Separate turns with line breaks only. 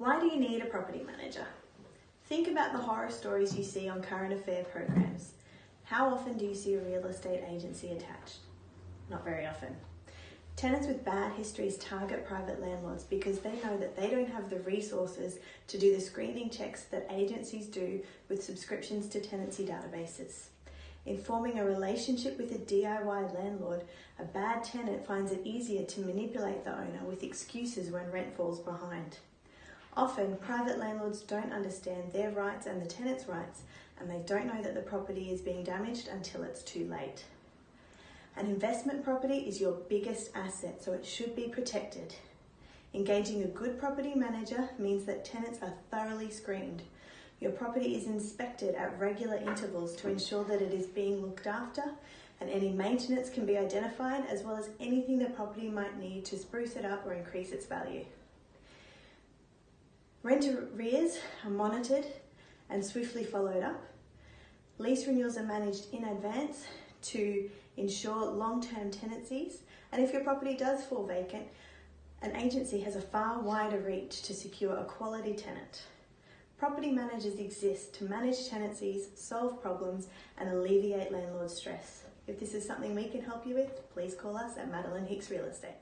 Why do you need a property manager? Think about the horror stories you see on current affair programs. How often do you see a real estate agency attached? Not very often. Tenants with bad histories target private landlords because they know that they don't have the resources to do the screening checks that agencies do with subscriptions to tenancy databases. In forming a relationship with a DIY landlord, a bad tenant finds it easier to manipulate the owner with excuses when rent falls behind. Often, private landlords don't understand their rights and the tenant's rights, and they don't know that the property is being damaged until it's too late. An investment property is your biggest asset, so it should be protected. Engaging a good property manager means that tenants are thoroughly screened. Your property is inspected at regular intervals to ensure that it is being looked after and any maintenance can be identified as well as anything the property might need to spruce it up or increase its value. Rent arrears are monitored and swiftly followed up. Lease renewals are managed in advance to ensure long-term tenancies. And if your property does fall vacant, an agency has a far wider reach to secure a quality tenant. Property managers exist to manage tenancies, solve problems and alleviate landlord stress. If this is something we can help you with, please call us at Madeline Hicks Real Estate.